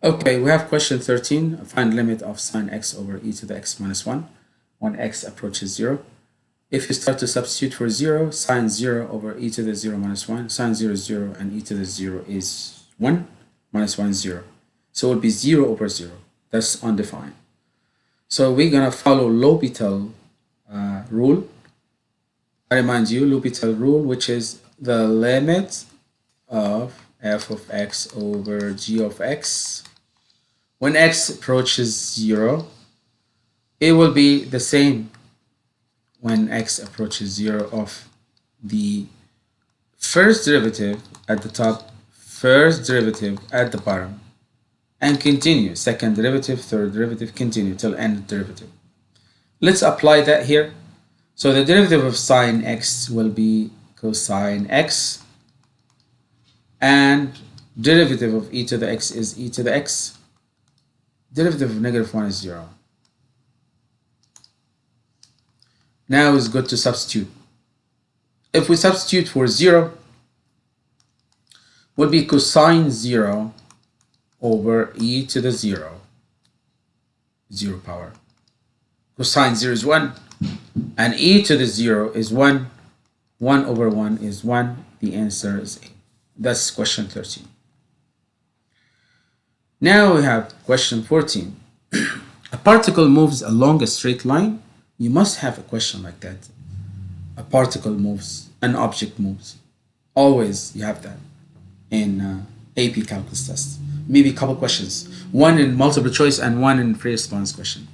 Okay, we have question 13. Find limit of sine x over e to the x minus 1 when x approaches 0. If you start to substitute for 0, sine 0 over e to the 0 minus 1, sine 0 is 0 and e to the 0 is 1, minus 1 is 0. So it would be 0 over 0. That's undefined. So we're going to follow L'Hopital uh, rule. I remind you, L'Hopital rule, which is the limit of f of x over g of x when x approaches 0, it will be the same when x approaches 0 of the first derivative at the top, first derivative at the bottom, and continue. Second derivative, third derivative, continue till end derivative. Let's apply that here. So the derivative of sine x will be cosine x, and derivative of e to the x is e to the x derivative of negative 1 is 0. Now it's good to substitute. If we substitute for 0, would be cosine 0 over e to the 0, 0 power. Cosine 0 is 1, and e to the 0 is 1. 1 over 1 is 1. The answer is A. That's question 13. Now we have question 14. a particle moves along a straight line. You must have a question like that. A particle moves, an object moves. Always you have that in uh, AP calculus test. Maybe a couple questions. One in multiple choice and one in free response question.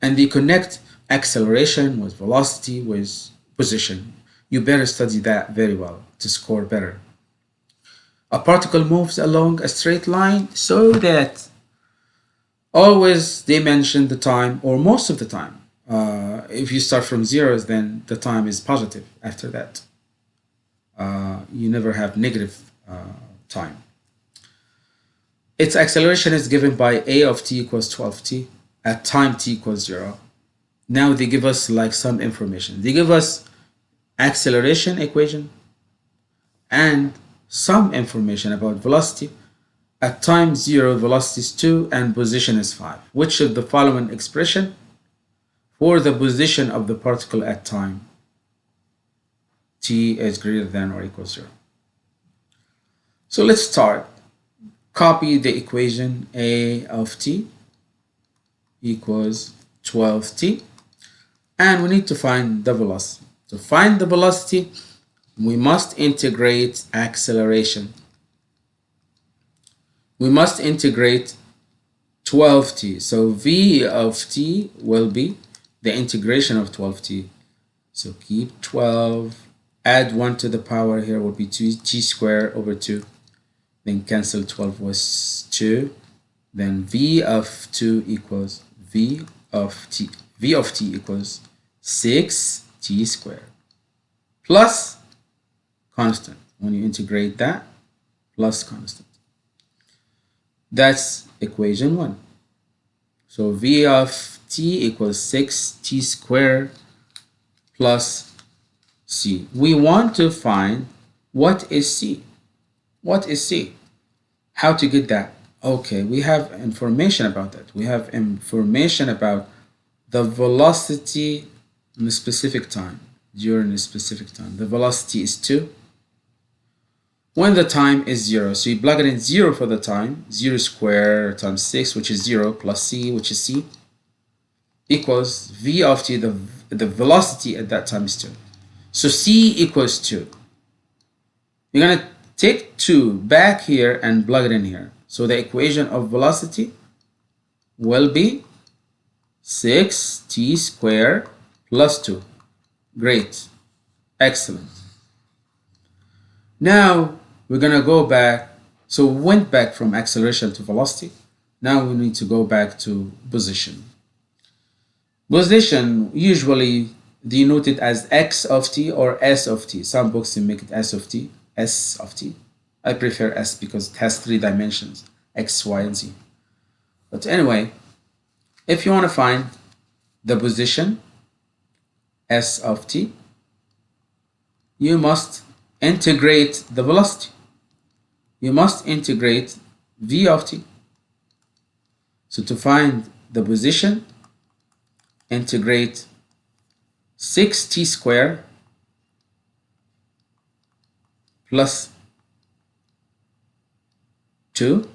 And they connect acceleration with velocity with position. You better study that very well to score better a particle moves along a straight line so that always they mention the time or most of the time. Uh, if you start from zeros then the time is positive after that. Uh, you never have negative uh, time. Its acceleration is given by a of t equals 12t at time t equals 0 now they give us like some information. They give us acceleration equation and some information about velocity. At time 0, velocity is 2 and position is 5. Which of the following expression for the position of the particle at time t is greater than or equal 0? So let's start. Copy the equation a of t equals 12t and we need to find the velocity. To find the velocity, we must integrate acceleration. We must integrate 12t. So v of t will be the integration of 12t. So keep 12, add 1 to the power here will be 2 t squared over 2. Then cancel 12 was 2. Then v of 2 equals v of t. v of t equals 6 t squared plus constant. When you integrate that, plus constant. That's equation 1. So V of t equals 6t squared plus c. We want to find what is c. What is c? How to get that? Okay, we have information about that. We have information about the velocity in a specific time, during a specific time. The velocity is 2 when the time is 0. So you plug it in 0 for the time, 0 squared times 6, which is 0, plus c, which is c, equals v of t, the, the velocity at that time is 2. So c equals 2. You're going to take 2 back here and plug it in here. So the equation of velocity will be 6t squared plus 2. Great. Excellent. Now, we're going to go back. So we went back from acceleration to velocity. Now we need to go back to position. Position usually denoted as x of t or s of t. Some books make it s of t, s of t. I prefer s because it has three dimensions, x, y, and z. But anyway, if you want to find the position s of t, you must integrate the velocity you must integrate v of t. So to find the position, integrate 6t squared plus 2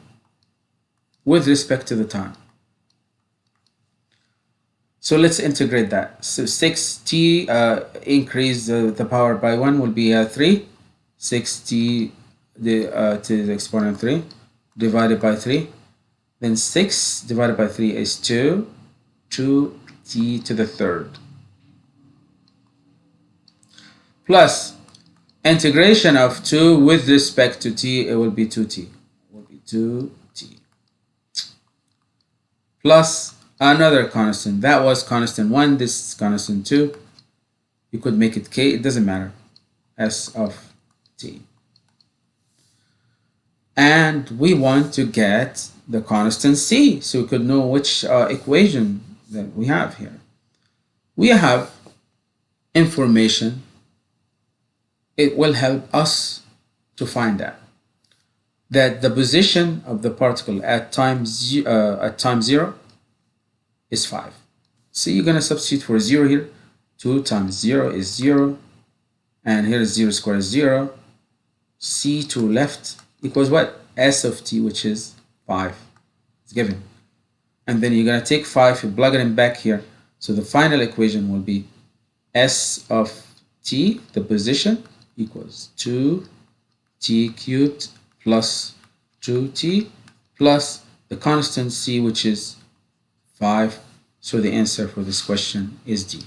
with respect to the time. So let's integrate that. So 6t uh, increase uh, the power by 1 will be uh, 3. 6t the, uh, to the exponent 3 divided by 3. Then 6 divided by 3 is 2. 2t to the third. Plus integration of 2 with respect to t, it will be 2t. It will be 2t. Plus another constant. That was constant 1, this is constant 2. You could make it k, it doesn't matter. S of t. And we want to get the constant c, so we could know which uh, equation that we have here. We have information. It will help us to find that that the position of the particle at time, uh, at time 0 is 5. So you're going to substitute for 0 here. 2 times 0 is 0. And here is 0 squared is 0. C to left equals what? S of t, which is 5. It's given. And then you're going to take 5, you plug it in back here. So the final equation will be S of t, the position, equals 2t cubed plus 2t plus the constant c, which is 5. So the answer for this question is D.